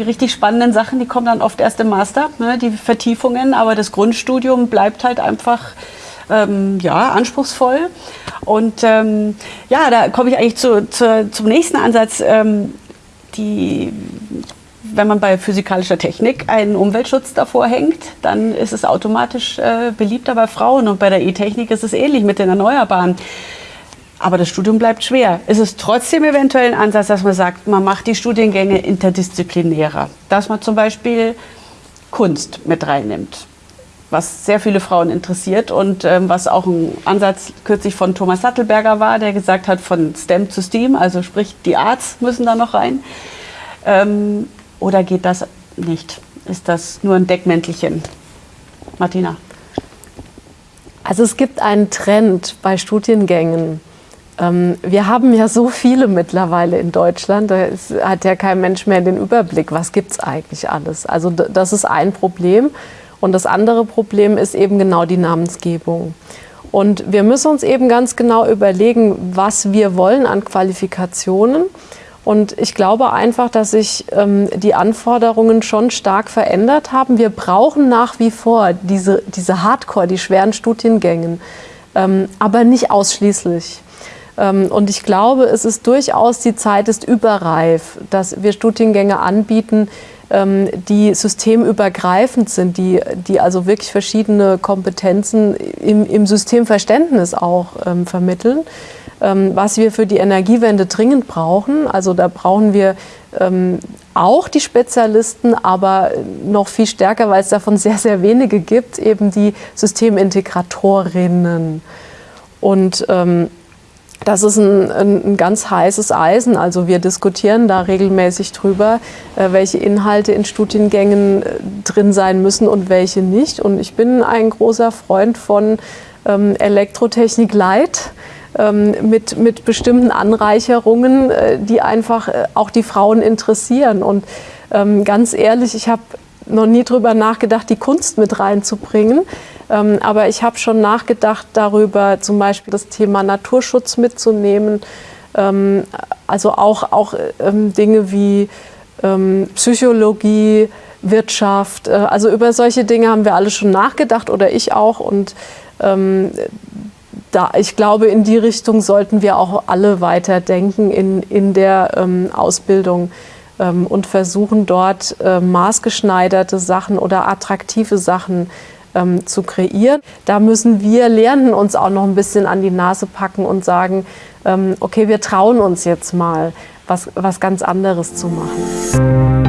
die richtig spannenden Sachen, die kommen dann oft erst im Master, ne, die Vertiefungen, aber das Grundstudium bleibt halt einfach ähm, ja, anspruchsvoll. Und ähm, ja, da komme ich eigentlich zu, zu, zum nächsten Ansatz. Ähm, die, wenn man bei physikalischer Technik einen Umweltschutz davor hängt, dann ist es automatisch äh, beliebter bei Frauen. Und bei der E-Technik ist es ähnlich mit den Erneuerbaren. Aber das Studium bleibt schwer. Ist es trotzdem eventuell ein Ansatz, dass man sagt, man macht die Studiengänge interdisziplinärer? Dass man zum Beispiel Kunst mit reinnimmt, was sehr viele Frauen interessiert und ähm, was auch ein Ansatz kürzlich von Thomas Sattelberger war, der gesagt hat, von STEM zu STEAM, also sprich die Arts müssen da noch rein. Ähm, oder geht das nicht? Ist das nur ein Deckmäntelchen? Martina? Also es gibt einen Trend bei Studiengängen, ähm, wir haben ja so viele mittlerweile in Deutschland, da hat ja kein Mensch mehr den Überblick, was gibt es eigentlich alles. Also das ist ein Problem. Und das andere Problem ist eben genau die Namensgebung. Und wir müssen uns eben ganz genau überlegen, was wir wollen an Qualifikationen. Und ich glaube einfach, dass sich ähm, die Anforderungen schon stark verändert haben. Wir brauchen nach wie vor diese, diese Hardcore, die schweren Studiengänge, ähm, aber nicht ausschließlich. Ähm, und ich glaube, es ist durchaus, die Zeit ist überreif, dass wir Studiengänge anbieten, die systemübergreifend sind, die, die also wirklich verschiedene Kompetenzen im, im Systemverständnis auch ähm, vermitteln. Ähm, was wir für die Energiewende dringend brauchen, also da brauchen wir ähm, auch die Spezialisten, aber noch viel stärker, weil es davon sehr, sehr wenige gibt, eben die Systemintegratorinnen. Und ähm, das ist ein, ein, ganz heißes Eisen. Also wir diskutieren da regelmäßig drüber, äh, welche Inhalte in Studiengängen äh, drin sein müssen und welche nicht. Und ich bin ein großer Freund von ähm, Elektrotechnik Light ähm, mit, mit bestimmten Anreicherungen, äh, die einfach auch die Frauen interessieren. Und ähm, ganz ehrlich, ich habe noch nie drüber nachgedacht, die Kunst mit reinzubringen. Ähm, aber ich habe schon nachgedacht darüber, zum Beispiel das Thema Naturschutz mitzunehmen. Ähm, also auch, auch ähm, Dinge wie Psychologie, Wirtschaft. Äh, also über solche Dinge haben wir alle schon nachgedacht oder ich auch. Und da, ich glaube, in die Richtung sollten wir auch alle weiterdenken in, in der Ausbildung und versuchen dort äh, maßgeschneiderte Sachen oder attraktive Sachen ähm, zu kreieren. Da müssen wir Lehrenden uns auch noch ein bisschen an die Nase packen und sagen, ähm, okay, wir trauen uns jetzt mal, was, was ganz anderes zu machen.